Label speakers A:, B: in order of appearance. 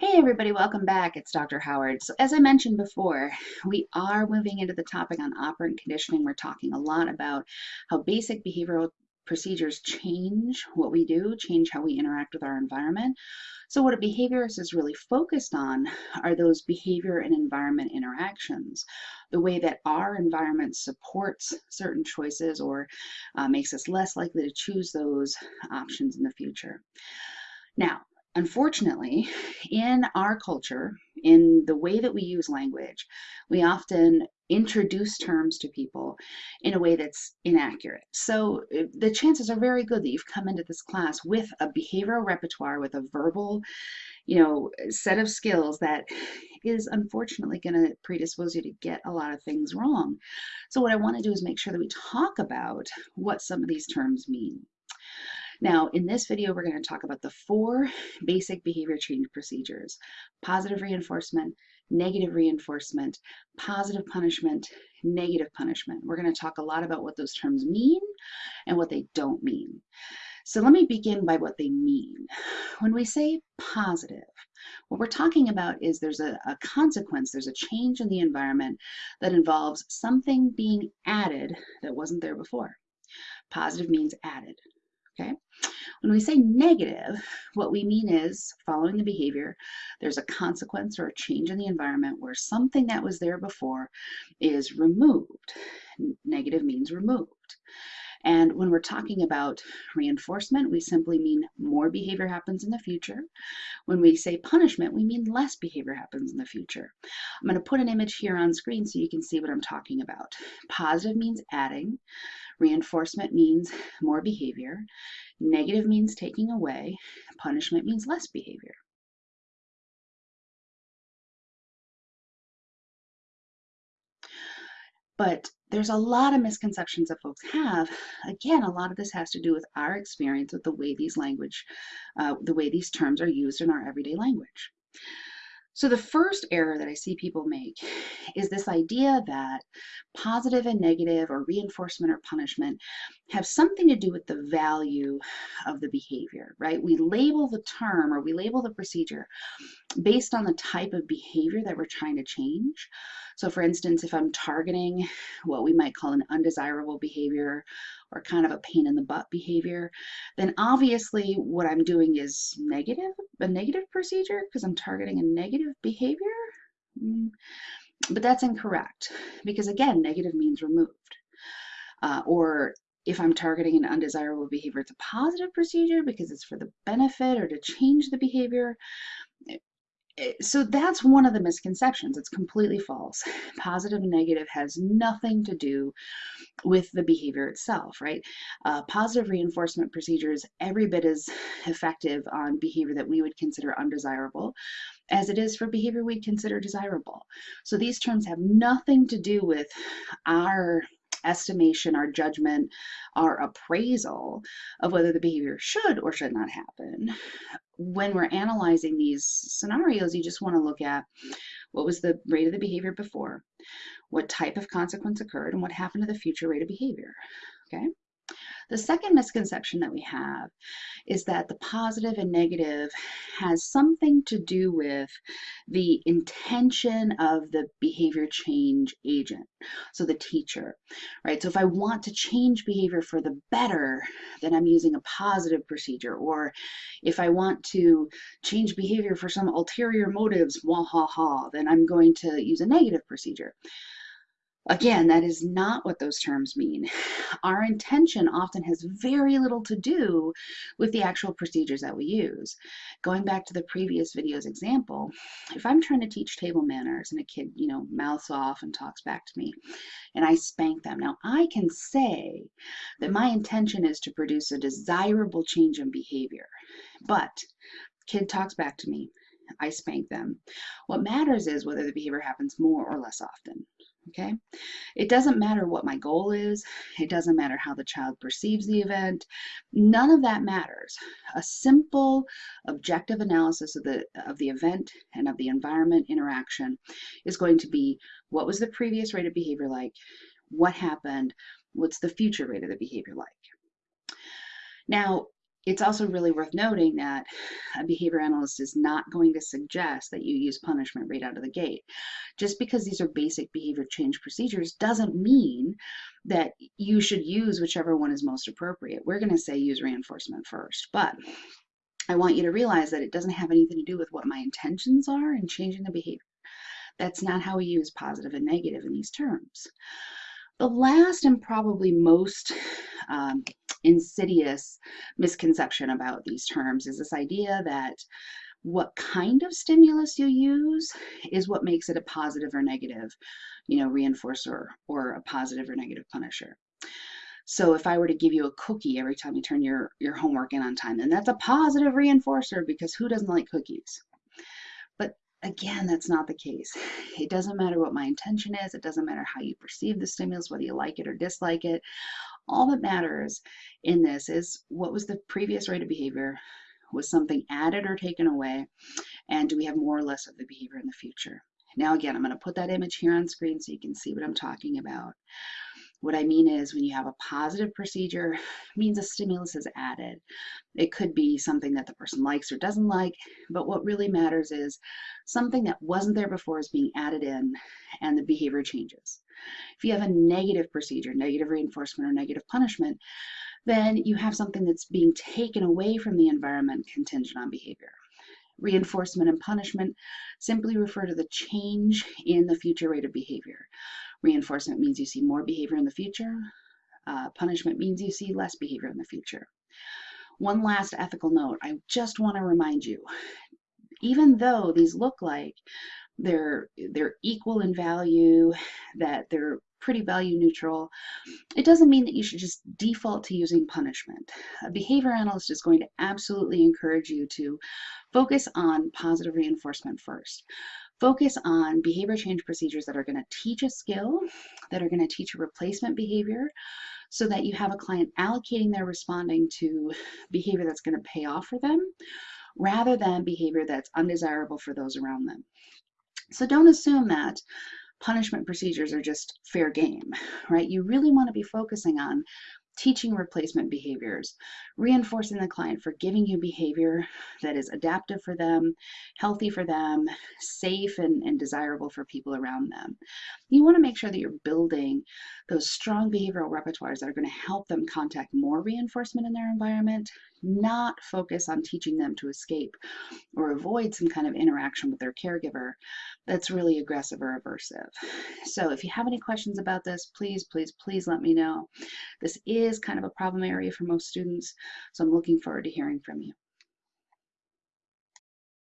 A: Hey everybody, welcome back. It's Dr. Howard. So as I mentioned before, we are moving into the topic on operant conditioning. We're talking a lot about how basic behavioral procedures change what we do, change how we interact with our environment. So what a behaviorist is really focused on are those behavior and environment interactions, the way that our environment supports certain choices or uh, makes us less likely to choose those options in the future. Now, Unfortunately, in our culture, in the way that we use language, we often introduce terms to people in a way that's inaccurate. So eh, the chances are very good that you've come into this class with a behavioral repertoire, with a verbal, you know, set of skills that is unfortunately going to predispose you to get a lot of things wrong. So what I want to do is make sure that we talk about what some of these terms mean. Now, in this video, we're going to talk about the four basic behavior change procedures, positive reinforcement, negative reinforcement, positive punishment, negative punishment. We're going to talk a lot about what those terms mean and what they don't mean. So let me begin by what they mean. When we say positive, what we're talking about is there's a, a, consequence, there's a change in the environment that involves something being added that wasn't there before. Positive means added okay? When we say negative, what we mean is following the behavior, there's a consequence or a change in the environment where something that was there before is removed. Negative means removed. And when we're talking about reinforcement, we simply mean more behavior happens in the future. When we say punishment, we mean less behavior happens in the future. I'm going to put an image here on screen so you can see what I'm talking about. Positive means adding. Reinforcement means more behavior. Negative means taking away. Punishment means less behavior. But there's a lot of misconceptions that folks have. Again, a lot of this has to do with our experience with the way these language, uh, the way these terms are used in our everyday language. So the first error that I see people make is this idea that positive and negative or reinforcement or punishment have something to do with the value of the behavior, right? We label the term or we label the procedure based on the type of behavior that we're trying to change. So for instance, if I'm targeting what we might call an undesirable behavior or kind of a pain in the butt behavior, then obviously what I'm doing is negative, a negative procedure because I'm targeting a negative behavior. Mm, but that's incorrect because again, negative means removed. Uh, or if I'm targeting an undesirable behavior, it's a positive procedure because it's for the benefit or to change the behavior. So that's one of the misconceptions. It's completely false. Positive and negative has nothing to do with the behavior itself, right? Uh, positive reinforcement procedures every bit as effective on behavior that we would consider undesirable as it is for behavior we'd consider desirable. So these terms have nothing to do with our estimation, our judgment, our appraisal of whether the behavior should or should not happen. When we're analyzing these scenarios, you just want to look at what was the rate of the behavior before, what type of consequence occurred, and what happened to the future rate of behavior. Okay. The second misconception that we have is that the positive and negative has something to do with the intention of the behavior change agent, so the teacher, right? So if I want to change behavior for the better, then I'm using a positive procedure. Or if I want to change behavior for some ulterior motives, wah ha ha, then I'm going to use a negative procedure. Again, that is not what those terms mean. Our intention often has very little to do with the actual procedures that we use. Going back to the previous video's example, if I'm trying to teach table manners and a kid, you know, mouths off and talks back to me, and I spank them. Now, I can say that my intention is to produce a desirable change in behavior, but kid talks back to me, I spank them. What matters is whether the behavior happens more or less often okay? It doesn't matter what my goal is. It doesn't matter how the child perceives the event. None of that matters. A simple objective analysis of the, of the event and of the environment interaction is going to be what was the previous rate of behavior like? What happened? What's the future rate of the behavior like? Now, it's also really worth noting that a behavior analyst is not going to suggest that you use punishment right out of the gate. Just because these are basic behavior change procedures doesn't mean that you should use whichever one is most appropriate. We're going to say use reinforcement first, but I want you to realize that it doesn't have anything to do with what my intentions are in changing the behavior. That's not how we use positive and negative in these terms. The last and probably most um, insidious misconception about these terms is this idea that what kind of stimulus you use is what makes it a positive or negative, you know, reinforcer or a positive or negative punisher. So if I were to give you a cookie every time you turn your, your homework in on time, then that's a positive reinforcer because who doesn't like cookies? But again, that's not the case. It doesn't matter what my intention is. It doesn't matter how you perceive the stimulus, whether you like it or dislike it. All that matters in this is what was the previous rate of behavior? Was something added or taken away? And do we have more or less of the behavior in the future? Now again, I'm going to put that image here on screen so you can see what I'm talking about. What I mean is when you have a positive procedure, means a stimulus is added. It could be something that the person likes or doesn't like, but what really matters is something that wasn't there before is being added in and the behavior changes. If you have a negative procedure, negative reinforcement or negative punishment, then you have something that's being taken away from the environment contingent on behavior. Reinforcement and punishment simply refer to the change in the future rate of behavior. Reinforcement means you see more behavior in the future. Uh, punishment means you see less behavior in the future. One last ethical note, I just want to remind you, even though these look like they're, they're equal in value, that they're pretty value neutral, it doesn't mean that you should just default to using punishment. A behavior analyst is going to absolutely encourage you to focus on positive reinforcement first. Focus on behavior change procedures that are going to teach a skill, that are going to teach a replacement behavior, so that you have a client allocating their responding to behavior that's going to pay off for them, rather than behavior that's undesirable for those around them. So don't assume that punishment procedures are just fair game, right? You really want to be focusing on teaching replacement behaviors, reinforcing the client for giving you behavior that is adaptive for them, healthy for them, safe and, and desirable for people around them. You want to make sure that you're building those strong behavioral repertoires that are going to help them contact more reinforcement in their environment, not focus on teaching them to escape or avoid some kind of interaction with their caregiver that's really aggressive or aversive. So if you have any questions about this, please, please, please let me know. This is kind of a problem area for most students, so I'm looking forward to hearing from you.